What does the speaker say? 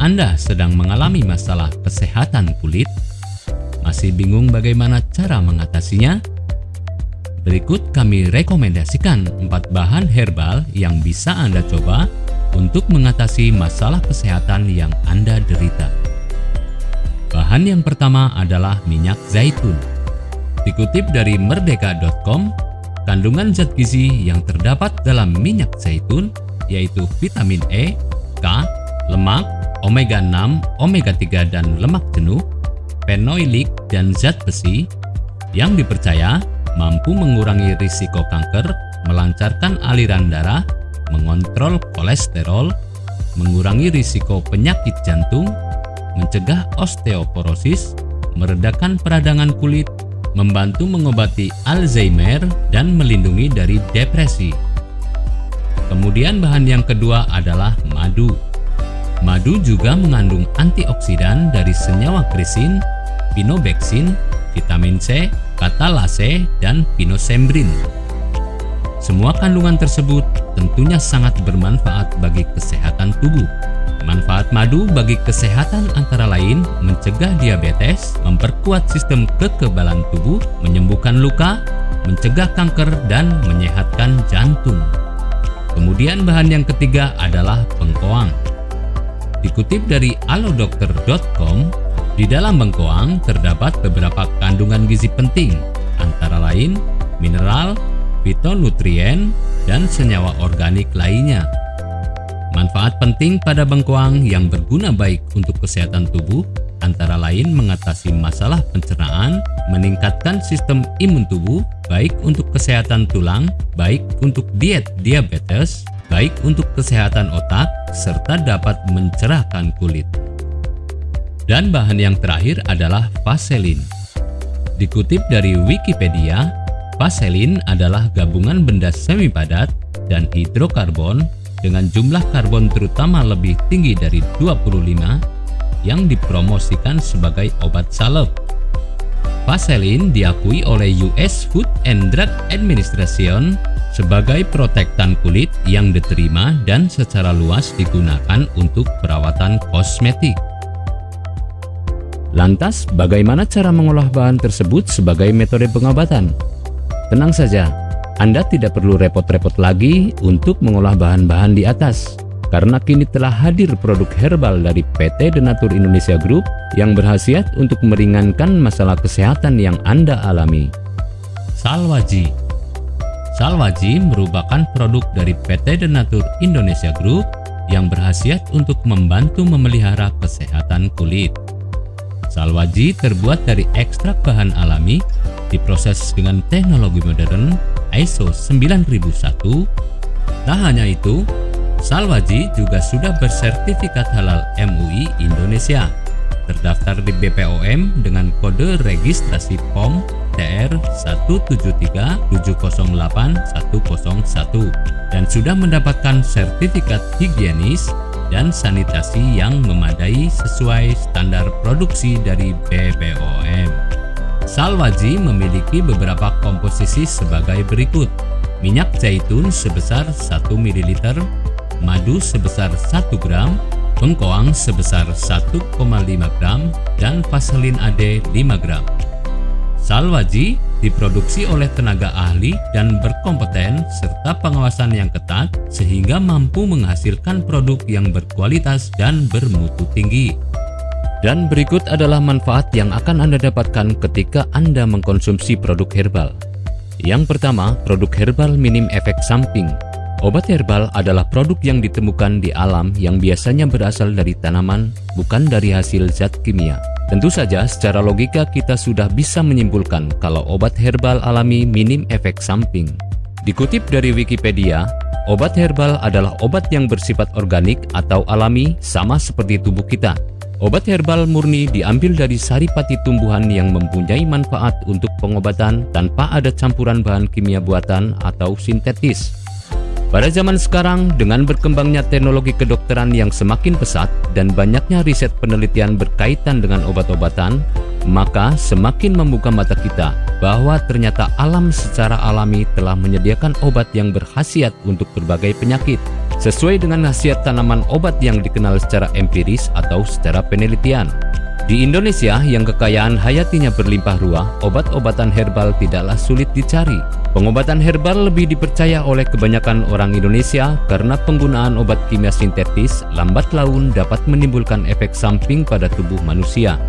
Anda sedang mengalami masalah kesehatan kulit? Masih bingung bagaimana cara mengatasinya? Berikut kami rekomendasikan 4 bahan herbal yang bisa Anda coba untuk mengatasi masalah kesehatan yang Anda derita. Bahan yang pertama adalah minyak zaitun. Dikutip dari merdeka.com, kandungan zat gizi yang terdapat dalam minyak zaitun yaitu vitamin E, K, lemak, omega 6, omega 3 dan lemak jenuh, fenoilik dan zat besi yang dipercaya mampu mengurangi risiko kanker, melancarkan aliran darah, mengontrol kolesterol, mengurangi risiko penyakit jantung, mencegah osteoporosis, meredakan peradangan kulit, membantu mengobati Alzheimer, dan melindungi dari depresi. Kemudian bahan yang kedua adalah madu. Madu juga mengandung antioksidan dari senyawa krisin, pinobeksin, vitamin C, katalase, dan pinosembrin. Semua kandungan tersebut tentunya sangat bermanfaat bagi kesehatan tubuh. Manfaat madu bagi kesehatan antara lain mencegah diabetes, memperkuat sistem kekebalan tubuh, menyembuhkan luka, mencegah kanker, dan menyehatkan jantung. Kemudian bahan yang ketiga adalah bengkoang. Dikutip dari alodokter.com, di dalam bengkoang terdapat beberapa kandungan gizi penting, antara lain mineral, fitonutrien, dan senyawa organik lainnya. Manfaat penting pada bengkoang yang berguna baik untuk kesehatan tubuh antara lain mengatasi masalah pencernaan, meningkatkan sistem imun tubuh, baik untuk kesehatan tulang, baik untuk diet diabetes, baik untuk kesehatan otak, serta dapat mencerahkan kulit. Dan bahan yang terakhir adalah vaselin. Dikutip dari Wikipedia, vaselin adalah gabungan benda semi padat dan hidrokarbon dengan jumlah karbon terutama lebih tinggi dari 25 yang dipromosikan sebagai obat salep. Vaselin diakui oleh US Food and Drug Administration sebagai protektan kulit yang diterima dan secara luas digunakan untuk perawatan kosmetik. Lantas, bagaimana cara mengolah bahan tersebut sebagai metode pengobatan? Tenang saja, Anda tidak perlu repot-repot lagi untuk mengolah bahan-bahan di atas, karena kini telah hadir produk herbal dari PT Denatur Indonesia Group yang berhasiat untuk meringankan masalah kesehatan yang Anda alami. Salwaji Salwaji merupakan produk dari PT Denatur Indonesia Group yang berhasiat untuk membantu memelihara kesehatan kulit. Salwaji terbuat dari ekstrak bahan alami, diproses dengan teknologi modern ISO 9001. Tak hanya itu, Salwaji juga sudah bersertifikat halal MUI Indonesia, terdaftar di BPOM dengan kode registrasi POM TR 173708101 dan sudah mendapatkan sertifikat higienis dan sanitasi yang memadai sesuai standar produksi dari BPOM. Salwaji memiliki beberapa komposisi sebagai berikut. Minyak zaitun sebesar 1 ml, madu sebesar 1 gram, bengkoang sebesar 1,5 gram, dan vaselin AD 5 gram. Salwaji diproduksi oleh tenaga ahli dan berkompeten serta pengawasan yang ketat sehingga mampu menghasilkan produk yang berkualitas dan bermutu tinggi. Dan berikut adalah manfaat yang akan Anda dapatkan ketika Anda mengkonsumsi produk herbal. Yang pertama, produk herbal minim efek samping. Obat herbal adalah produk yang ditemukan di alam yang biasanya berasal dari tanaman, bukan dari hasil zat kimia. Tentu saja secara logika kita sudah bisa menyimpulkan kalau obat herbal alami minim efek samping. Dikutip dari Wikipedia, obat herbal adalah obat yang bersifat organik atau alami sama seperti tubuh kita. Obat herbal murni diambil dari saripati tumbuhan yang mempunyai manfaat untuk pengobatan tanpa ada campuran bahan kimia buatan atau sintetis. Pada zaman sekarang, dengan berkembangnya teknologi kedokteran yang semakin pesat dan banyaknya riset penelitian berkaitan dengan obat-obatan, maka semakin membuka mata kita bahwa ternyata alam secara alami telah menyediakan obat yang berkhasiat untuk berbagai penyakit, sesuai dengan khasiat tanaman obat yang dikenal secara empiris atau secara penelitian. Di Indonesia yang kekayaan hayatinya berlimpah ruah, obat-obatan herbal tidaklah sulit dicari. Pengobatan herbal lebih dipercaya oleh kebanyakan orang Indonesia karena penggunaan obat kimia sintetis lambat laun dapat menimbulkan efek samping pada tubuh manusia.